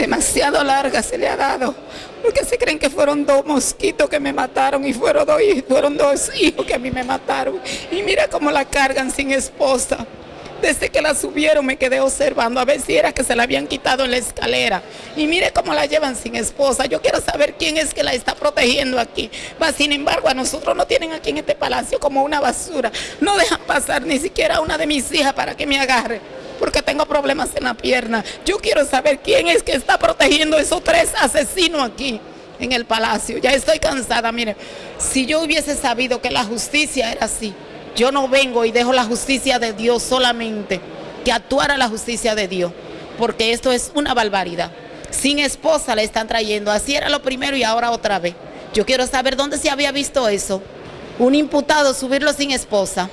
demasiado larga se le ha dado, porque se creen que fueron dos mosquitos que me mataron y fueron dos, fueron dos hijos que a mí me mataron. Y mira cómo la cargan sin esposa. Desde que la subieron me quedé observando a ver si era que se la habían quitado en la escalera. Y mire cómo la llevan sin esposa. Yo quiero saber quién es que la está protegiendo aquí. Va, sin embargo, a nosotros no tienen aquí en este palacio como una basura. No dejan pasar ni siquiera una de mis hijas para que me agarre porque tengo problemas en la pierna. Yo quiero saber quién es que está protegiendo esos tres asesinos aquí en el palacio. Ya estoy cansada, mire. Si yo hubiese sabido que la justicia era así, yo no vengo y dejo la justicia de Dios solamente, que actuara la justicia de Dios, porque esto es una barbaridad. Sin esposa le están trayendo, así era lo primero y ahora otra vez. Yo quiero saber dónde se había visto eso. Un imputado subirlo sin esposa.